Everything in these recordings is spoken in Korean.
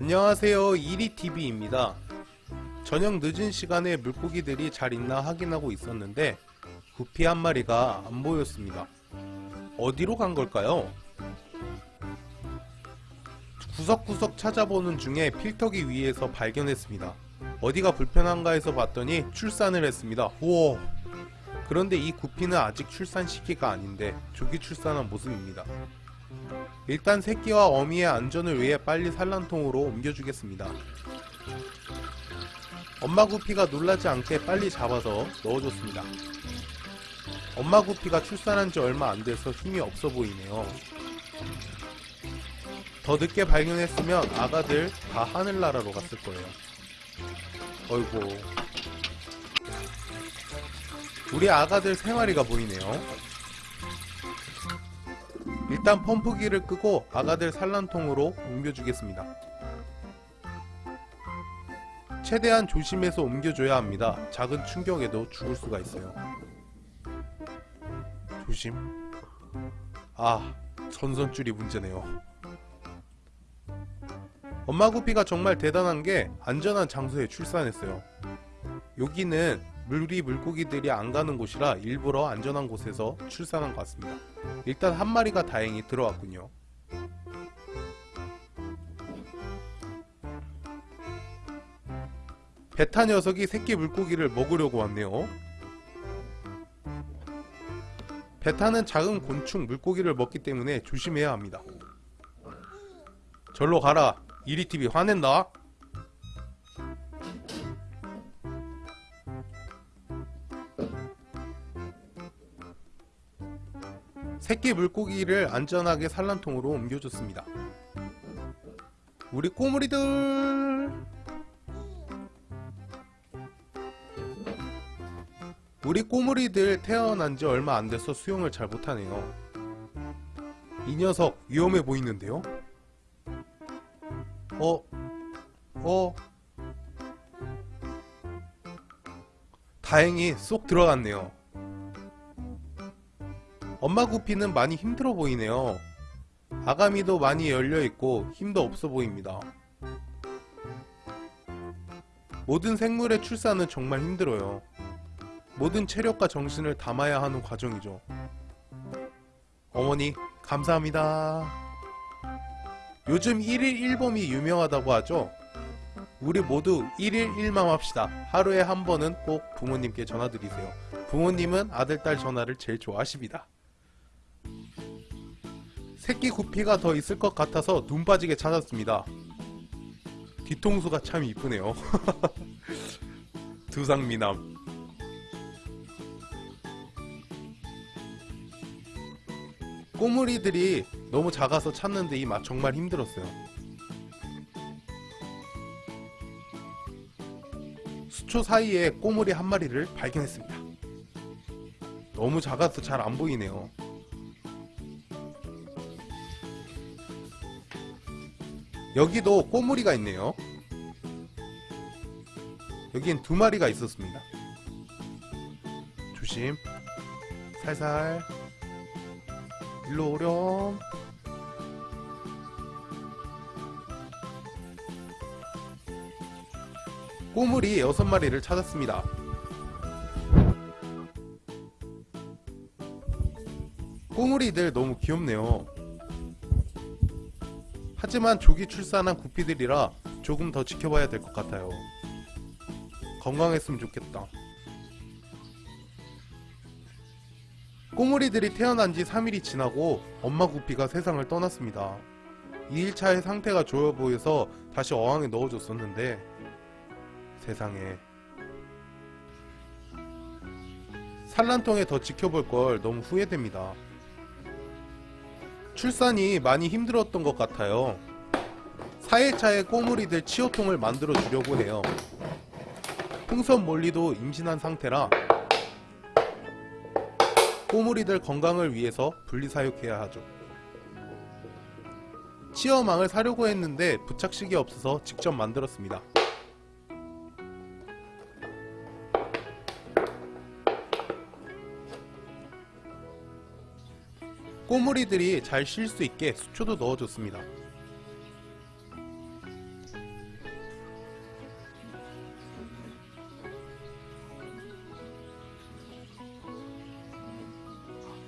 안녕하세요. 이리TV입니다. 저녁 늦은 시간에 물고기들이 잘 있나 확인하고 있었는데 구피 한 마리가 안 보였습니다. 어디로 간 걸까요? 구석구석 찾아보는 중에 필터기 위에서 발견했습니다. 어디가 불편한가 해서 봤더니 출산을 했습니다. 우와. 그런데 이 구피는 아직 출산 시기가 아닌데 조기 출산한 모습입니다 일단 새끼와 어미의 안전을 위해 빨리 산란통으로 옮겨주겠습니다. 엄마 구피가 놀라지 않게 빨리 잡아서 넣어줬습니다. 엄마 구피가 출산한 지 얼마 안 돼서 힘이 없어 보이네요. 더 늦게 발견했으면 아가들 다 하늘나라로 갔을 거예요. 어이구. 우리 아가들 생활이가 보이네요. 일단 펌프기를 끄고 아가들 산란통으로 옮겨주겠습니다. 최대한 조심해서 옮겨줘야 합니다. 작은 충격에도 죽을 수가 있어요. 조심. 아, 전선줄이 문제네요. 엄마 구피가 정말 대단한 게 안전한 장소에 출산했어요. 여기는 물이 물고기들이 안 가는 곳이라 일부러 안전한 곳에서 출산한 것 같습니다. 일단 한 마리가 다행히 들어왔군요. 베타 녀석이 새끼 물고기를 먹으려고 왔네요. 베타는 작은 곤충 물고기를 먹기 때문에 조심해야 합니다. 절로 가라. 이리TV 화낸다. 새끼 물고기를 안전하게 산란통으로 옮겨줬습니다. 우리 꼬물이들 우리 꼬물이들 태어난 지 얼마 안 돼서 수영을 잘 못하네요. 이 녀석 위험해 보이는데요? 어? 어? 다행히 쏙 들어갔네요. 엄마 구피는 많이 힘들어 보이네요. 아가미도 많이 열려있고 힘도 없어 보입니다. 모든 생물의 출산은 정말 힘들어요. 모든 체력과 정신을 담아야 하는 과정이죠. 어머니, 감사합니다. 요즘 1일 1범이 유명하다고 하죠? 우리 모두 1일 1맘 합시다. 하루에 한 번은 꼭 부모님께 전화드리세요. 부모님은 아들, 딸 전화를 제일 좋아하십니다. 새끼 구피가 더 있을 것 같아서 눈 빠지게 찾았습니다. 뒤통수가 참 이쁘네요. 두상미남. 꼬물이들이 너무 작아서 찾는데 이 맛 정말 힘들었어요. 수초 사이에 꼬물이 한 마리를 발견했습니다. 너무 작아서 잘 안 보이네요. 여기도 꼬물이가 있네요. 여긴 두 마리가 있었습니다. 조심. 살살. 일로 오렴. 꼬물이 여섯 마리를 찾았습니다. 꼬물이들 너무 귀엽네요. 하지만 조기 출산한 구피들이라 조금 더 지켜봐야 될 것 같아요. 건강했으면 좋겠다. 꼬물이들이 태어난 지 3일이 지나고 엄마 구피가 세상을 떠났습니다. 2일차에 상태가 좋아 보여서 다시 어항에 넣어줬었는데 세상에 산란통에 더 지켜볼 걸 너무 후회됩니다. 출산이 많이 힘들었던 것 같아요. 4일차에 꼬물이들 치료통을 만들어 주려고 해요. 풍선 몰리도 임신한 상태라 꼬물이들 건강을 위해서 분리사육해야 하죠. 치어망을 사려고 했는데 부착식이 없어서 직접 만들었습니다. 꼬물이들이 잘 쉴 수 있게 수초도 넣어줬습니다.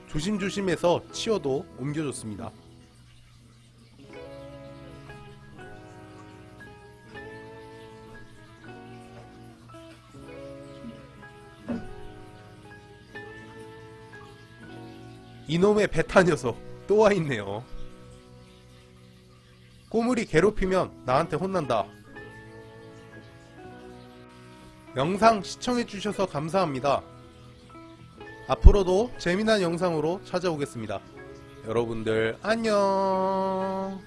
조심조심해서 치어도 옮겨줬습니다. 이놈의 베타 녀석 또 와있네요. 꼬물이 괴롭히면 나한테 혼난다. 영상 시청해주셔서 감사합니다. 앞으로도 재미난 영상으로 찾아오겠습니다. 여러분들 안녕.